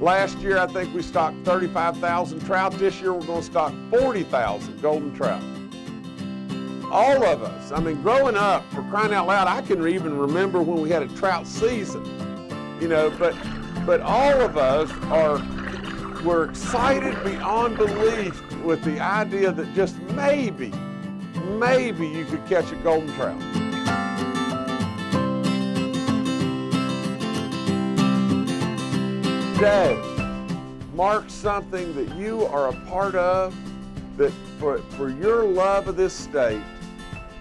Last year, I think we stocked 35,000 trout. This year, we're going to stock 40,000 golden trout. All of us, I mean, growing up, for crying out loud, I can even remember when we had a trout season, you know, but, but all of us are, we're excited beyond belief with the idea that just maybe, maybe you could catch a golden trout. Today marks something that you are a part of, that for, for your love of this state,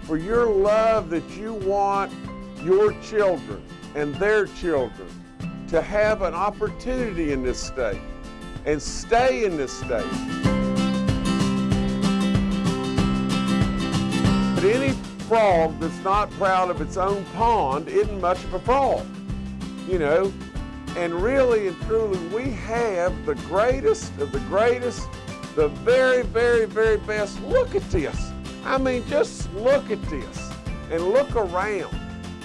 for your love that you want your children and their children to have an opportunity in this state and stay in this state. But any frog that's not proud of its own pond isn't much of a frog, you know. And really and truly, we have the greatest of the greatest, the very, very, very best. Look at this. I mean, just look at this and look around.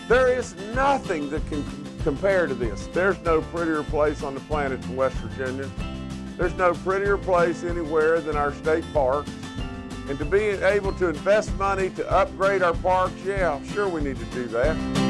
There is nothing that can compare to this. There's no prettier place on the planet than West Virginia. There's no prettier place anywhere than our state parks. And to be able to invest money to upgrade our parks, yeah, sure we need to do that.